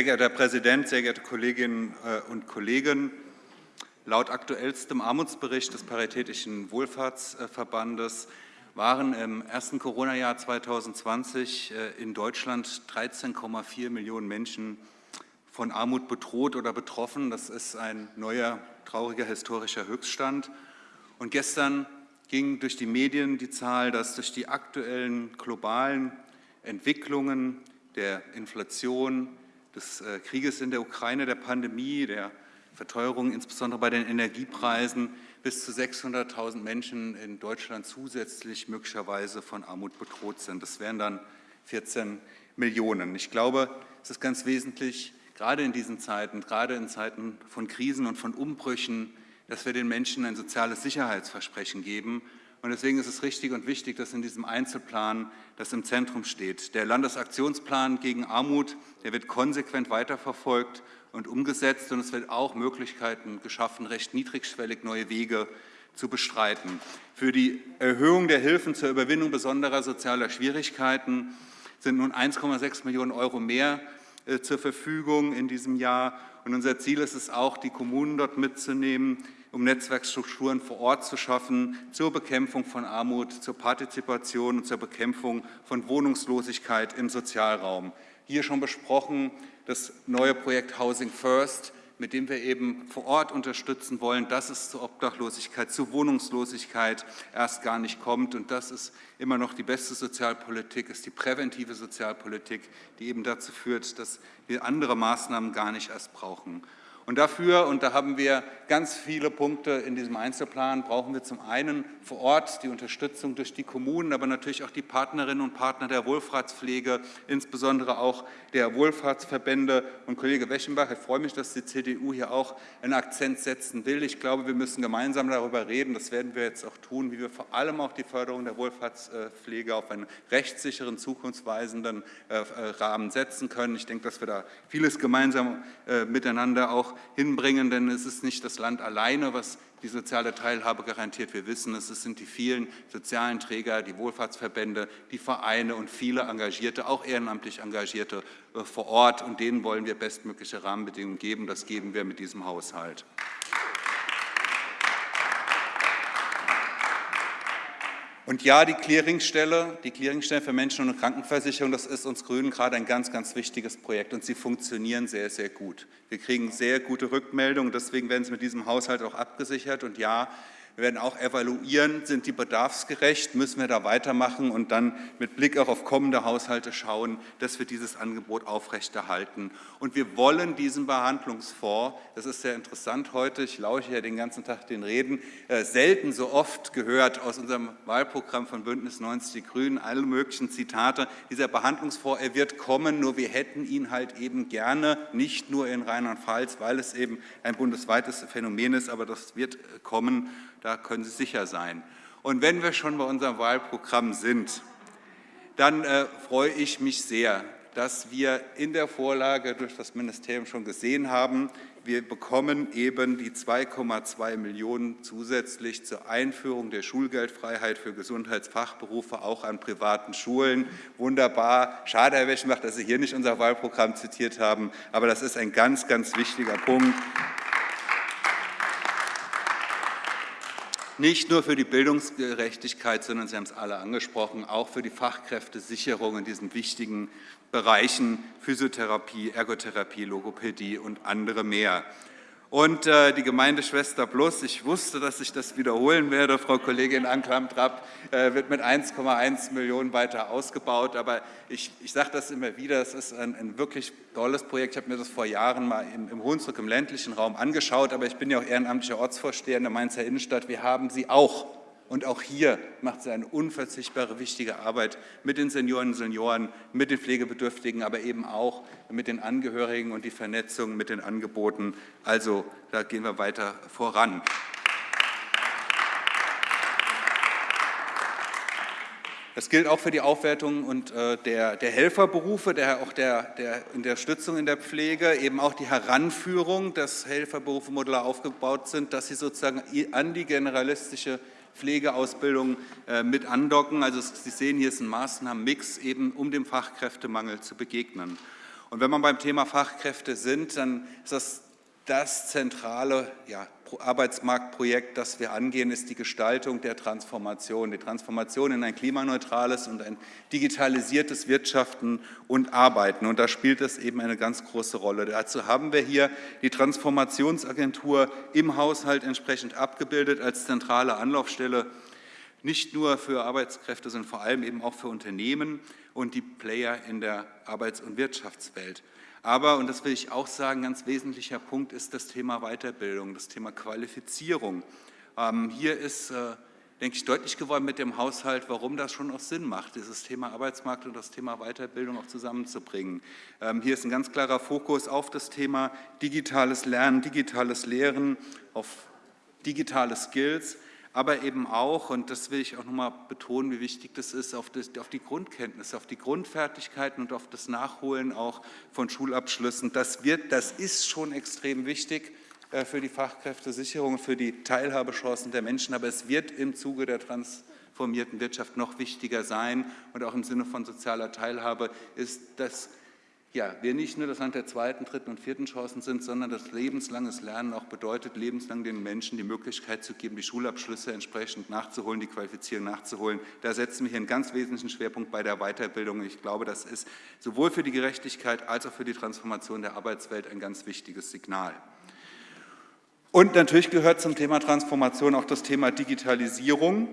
Sehr geehrter Herr Präsident, sehr geehrte Kolleginnen äh, und Kollegen! Laut aktuellstem Armutsbericht des Paritätischen Wohlfahrtsverbandes waren im ersten Corona-Jahr 2020 äh, in Deutschland 13,4 Millionen Menschen von Armut bedroht oder betroffen. Das ist ein neuer, trauriger historischer Höchststand. Und gestern ging durch die Medien die Zahl, dass durch die aktuellen globalen Entwicklungen der Inflation, des äh, Krieges in der Ukraine, der Pandemie, der Verteuerung, insbesondere bei den Energiepreisen, bis zu 600.000 Menschen in Deutschland zusätzlich möglicherweise von Armut bedroht sind. Das wären dann 14 Millionen. Ich glaube, es ist ganz wesentlich, gerade in diesen Zeiten, gerade in Zeiten von Krisen und von Umbrüchen, dass wir den Menschen ein soziales Sicherheitsversprechen geben. Und deswegen ist es richtig und wichtig, dass in diesem Einzelplan das im Zentrum steht. Der Landesaktionsplan gegen Armut, der wird konsequent weiterverfolgt und umgesetzt und es wird auch Möglichkeiten geschaffen, recht niedrigschwellig neue Wege zu bestreiten. Für die Erhöhung der Hilfen zur Überwindung besonderer sozialer Schwierigkeiten sind nun 1,6 Millionen Euro mehr äh, zur Verfügung in diesem Jahr. Und unser Ziel ist es auch, die Kommunen dort mitzunehmen, um Netzwerkstrukturen vor Ort zu schaffen zur Bekämpfung von Armut, zur Partizipation und zur Bekämpfung von Wohnungslosigkeit im Sozialraum. Hier schon besprochen das neue Projekt Housing First, mit dem wir eben vor Ort unterstützen wollen, dass es zur Obdachlosigkeit, zu Wohnungslosigkeit erst gar nicht kommt. Und das ist immer noch die beste Sozialpolitik, ist die präventive Sozialpolitik, die eben dazu führt, dass wir andere Maßnahmen gar nicht erst brauchen. Und dafür, und da haben wir ganz viele Punkte in diesem Einzelplan, brauchen wir zum einen vor Ort die Unterstützung durch die Kommunen, aber natürlich auch die Partnerinnen und Partner der Wohlfahrtspflege, insbesondere auch der Wohlfahrtsverbände. Und Kollege Weschenbach, ich freue mich, dass die CDU hier auch einen Akzent setzen will. Ich glaube, wir müssen gemeinsam darüber reden, das werden wir jetzt auch tun, wie wir vor allem auch die Förderung der Wohlfahrtspflege auf einen rechtssicheren, zukunftsweisenden äh, Rahmen setzen können. Ich denke, dass wir da vieles gemeinsam äh, miteinander auch hinbringen, denn es ist nicht das Land alleine, was die soziale Teilhabe garantiert. Wir wissen, es sind die vielen sozialen Träger, die Wohlfahrtsverbände, die Vereine und viele Engagierte, auch ehrenamtlich Engagierte äh, vor Ort. Und denen wollen wir bestmögliche Rahmenbedingungen geben. Das geben wir mit diesem Haushalt. Und ja, die Clearingstelle, die Clearingstelle für Menschen- und Krankenversicherung, das ist uns Grünen gerade ein ganz, ganz wichtiges Projekt und sie funktionieren sehr, sehr gut. Wir kriegen sehr gute Rückmeldungen, deswegen werden sie mit diesem Haushalt auch abgesichert. Und ja, wir werden auch evaluieren, sind die bedarfsgerecht, müssen wir da weitermachen und dann mit Blick auch auf kommende Haushalte schauen, dass wir dieses Angebot aufrechterhalten. Und wir wollen diesen Behandlungsfonds, das ist sehr interessant heute, ich lausche ja den ganzen Tag den Reden, äh, selten so oft gehört aus unserem Wahlprogramm von Bündnis 90 Die Grünen, alle möglichen Zitate. Dieser Behandlungsfonds, er wird kommen, nur wir hätten ihn halt eben gerne, nicht nur in Rheinland-Pfalz, weil es eben ein bundesweites Phänomen ist, aber das wird kommen da können Sie sicher sein. Und wenn wir schon bei unserem Wahlprogramm sind, dann äh, freue ich mich sehr, dass wir in der Vorlage durch das Ministerium schon gesehen haben, wir bekommen eben die 2,2 Millionen zusätzlich zur Einführung der Schulgeldfreiheit für Gesundheitsfachberufe auch an privaten Schulen. Wunderbar. Schade, Herr Weschenbach, dass Sie hier nicht unser Wahlprogramm zitiert haben, aber das ist ein ganz, ganz wichtiger Punkt. Nicht nur für die Bildungsgerechtigkeit, sondern Sie haben es alle angesprochen, auch für die Fachkräftesicherung in diesen wichtigen Bereichen Physiotherapie, Ergotherapie, Logopädie und andere mehr. Und äh, die Gemeindeschwester Plus, ich wusste, dass ich das wiederholen werde, Frau Kollegin Anklam-Trapp, äh, wird mit 1,1 Millionen weiter ausgebaut. Aber ich, ich sage das immer wieder, es ist ein, ein, wirklich tolles Projekt. Ich habe mir das vor Jahren mal im, im Hunsrück, im ländlichen Raum angeschaut, aber ich bin ja auch ehrenamtlicher Ortsvorsteher in der Mainzer Innenstadt. Wir haben sie auch und auch hier macht sie eine unverzichtbare, wichtige Arbeit mit den Senioren und Senioren, mit den Pflegebedürftigen, aber eben auch mit den Angehörigen und die Vernetzung mit den Angeboten. Also da gehen wir weiter voran. Das gilt auch für die Aufwertung und, äh, der, der, Helferberufe, der, auch der, der Unterstützung in der Pflege, eben auch die Heranführung, dass Helferberufe modular aufgebaut sind, dass sie sozusagen an die generalistische Pflegeausbildung äh, mit andocken. Also Sie sehen, hier ist ein Maßnahmenmix, eben um dem Fachkräftemangel zu begegnen. Und wenn wir beim Thema Fachkräfte sind, dann ist das das zentrale ja, Arbeitsmarktprojekt, das wir angehen, ist die Gestaltung der Transformation. Die Transformation in ein klimaneutrales und ein digitalisiertes Wirtschaften und Arbeiten. Und da spielt es eben eine ganz große Rolle. Dazu haben wir hier die Transformationsagentur im Haushalt entsprechend abgebildet als zentrale Anlaufstelle nicht nur für Arbeitskräfte, sondern vor allem eben auch für Unternehmen und die Player in der Arbeits- und Wirtschaftswelt. Aber, und das will ich auch sagen, ein ganz wesentlicher Punkt ist das Thema Weiterbildung, das Thema Qualifizierung. Ähm, hier ist, äh, denke ich, deutlich geworden mit dem Haushalt, warum das schon auch Sinn macht, dieses Thema Arbeitsmarkt und das Thema Weiterbildung auch zusammenzubringen. Ähm, hier ist ein ganz klarer Fokus auf das Thema digitales Lernen, digitales Lehren, auf digitale Skills, aber eben auch, und das will ich auch nochmal betonen, wie wichtig das ist, auf, das, auf, die Grundkenntnisse, auf die Grundfertigkeiten und auf das Nachholen auch von Schulabschlüssen. Das, wird, das ist schon extrem wichtig äh, für die Fachkräftesicherung, für die Teilhabechancen der Menschen, aber es wird im Zuge der transformierten Wirtschaft noch wichtiger sein und auch im Sinne von sozialer Teilhabe ist das ja, wir nicht nur das Land der zweiten, dritten und vierten Chancen sind, sondern das lebenslanges Lernen auch bedeutet, lebenslang den Menschen die Möglichkeit zu geben, die Schulabschlüsse entsprechend nachzuholen, die Qualifizierung nachzuholen. Da setzen wir hier einen ganz wesentlichen Schwerpunkt bei der Weiterbildung. Ich glaube, das ist sowohl für die Gerechtigkeit als auch für die Transformation der Arbeitswelt ein ganz wichtiges Signal. Und natürlich gehört zum Thema Transformation auch das Thema Digitalisierung.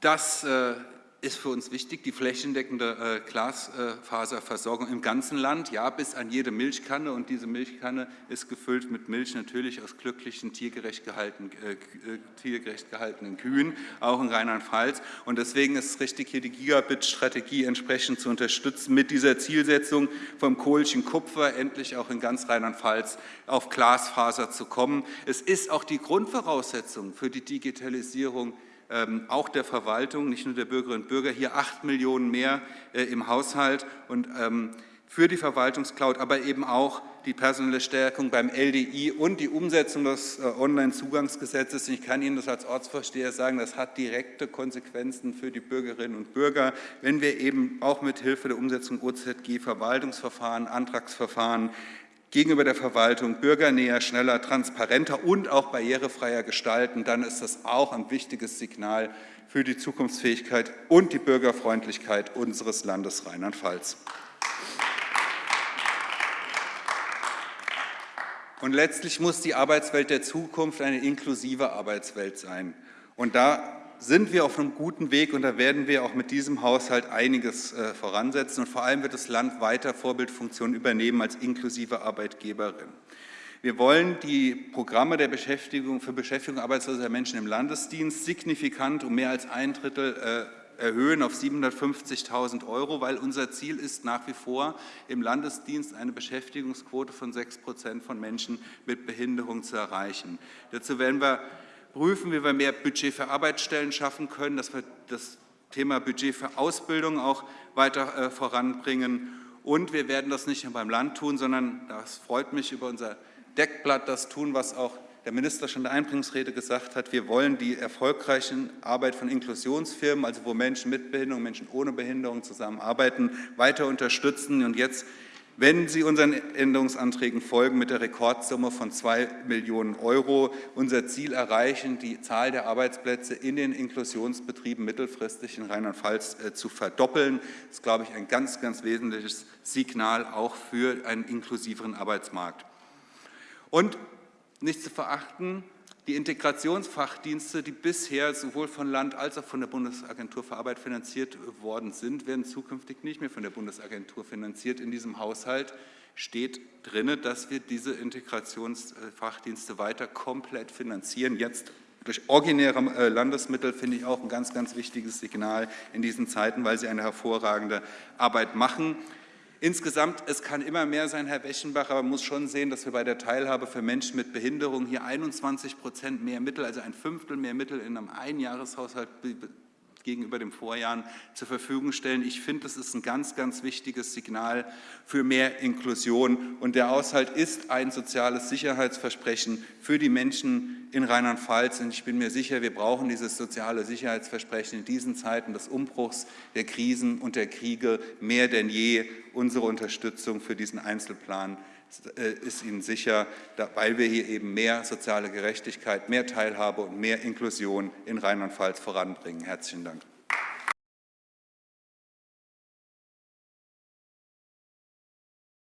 Das äh, ist für uns wichtig, die flächendeckende äh, Glasfaserversorgung im ganzen Land, ja, bis an jede Milchkanne. Und diese Milchkanne ist gefüllt mit Milch natürlich aus glücklichen, tiergerecht, gehalten, äh, äh, tiergerecht gehaltenen Kühen, auch in Rheinland-Pfalz. Und deswegen ist es richtig, hier die Gigabit-Strategie entsprechend zu unterstützen, mit dieser Zielsetzung vom Kohlchen Kupfer endlich auch in ganz Rheinland-Pfalz auf Glasfaser zu kommen. Es ist auch die Grundvoraussetzung für die Digitalisierung auch der Verwaltung, nicht nur der Bürgerinnen und Bürger, hier acht Millionen mehr äh, im Haushalt und ähm, für die Verwaltungscloud, aber eben auch die personelle Stärkung beim LDI und die Umsetzung des äh, Onlinezugangsgesetzes. Ich kann Ihnen das als Ortsvorsteher sagen, das hat direkte Konsequenzen für die Bürgerinnen und Bürger, wenn wir eben auch mit Hilfe der Umsetzung OZG Verwaltungsverfahren, Antragsverfahren gegenüber der Verwaltung bürgernäher, schneller, transparenter und auch barrierefreier gestalten, dann ist das auch ein wichtiges Signal für die Zukunftsfähigkeit und die Bürgerfreundlichkeit unseres Landes Rheinland-Pfalz. Und letztlich muss die Arbeitswelt der Zukunft eine inklusive Arbeitswelt sein. Und da sind wir auf einem guten Weg und da werden wir auch mit diesem Haushalt einiges äh, voransetzen und vor allem wird das Land weiter Vorbildfunktionen übernehmen als inklusive Arbeitgeberin. Wir wollen die Programme der Beschäftigung für Beschäftigung arbeitsloser Menschen im Landesdienst signifikant um mehr als ein Drittel äh, erhöhen auf 750.000 Euro, weil unser Ziel ist nach wie vor im Landesdienst eine Beschäftigungsquote von 6 Prozent von Menschen mit Behinderung zu erreichen. Dazu werden wir prüfen, wie wir mehr Budget für Arbeitsstellen schaffen können, dass wir das Thema Budget für Ausbildung auch weiter äh, voranbringen. Und wir werden das nicht nur beim Land tun, sondern, das freut mich, über unser Deckblatt das tun, was auch der Minister schon in der Einbringungsrede gesagt hat, wir wollen die erfolgreiche Arbeit von Inklusionsfirmen, also wo Menschen mit Behinderung, Menschen ohne Behinderung zusammenarbeiten, weiter unterstützen. Und jetzt wenn Sie unseren Änderungsanträgen folgen, mit der Rekordsumme von 2 Millionen Euro unser Ziel erreichen, die Zahl der Arbeitsplätze in den Inklusionsbetrieben mittelfristig in Rheinland-Pfalz äh, zu verdoppeln. Das ist, glaube ich, ein ganz, ganz wesentliches Signal auch für einen inklusiveren Arbeitsmarkt. Und nicht zu verachten, die Integrationsfachdienste, die bisher sowohl von Land als auch von der Bundesagentur für Arbeit finanziert worden sind, werden zukünftig nicht mehr von der Bundesagentur finanziert. In diesem Haushalt steht drin, dass wir diese Integrationsfachdienste weiter komplett finanzieren. Jetzt durch originäre äh, Landesmittel finde ich auch ein ganz, ganz wichtiges Signal in diesen Zeiten, weil sie eine hervorragende Arbeit machen. Insgesamt, es kann immer mehr sein, Herr Weschenbach, aber man muss schon sehen, dass wir bei der Teilhabe für Menschen mit Behinderung hier 21 Prozent mehr Mittel, also ein Fünftel mehr Mittel in einem Einjahreshaushalt gegenüber dem Vorjahren zur Verfügung stellen. Ich finde, das ist ein ganz, ganz wichtiges Signal für mehr Inklusion. Und der Haushalt ist ein soziales Sicherheitsversprechen für die Menschen in Rheinland-Pfalz. Und ich bin mir sicher, wir brauchen dieses soziale Sicherheitsversprechen in diesen Zeiten des Umbruchs, der Krisen und der Kriege mehr denn je Unsere Unterstützung für diesen Einzelplan ist Ihnen sicher, weil wir hier eben mehr soziale Gerechtigkeit, mehr Teilhabe und mehr Inklusion in Rheinland-Pfalz voranbringen. Herzlichen Dank.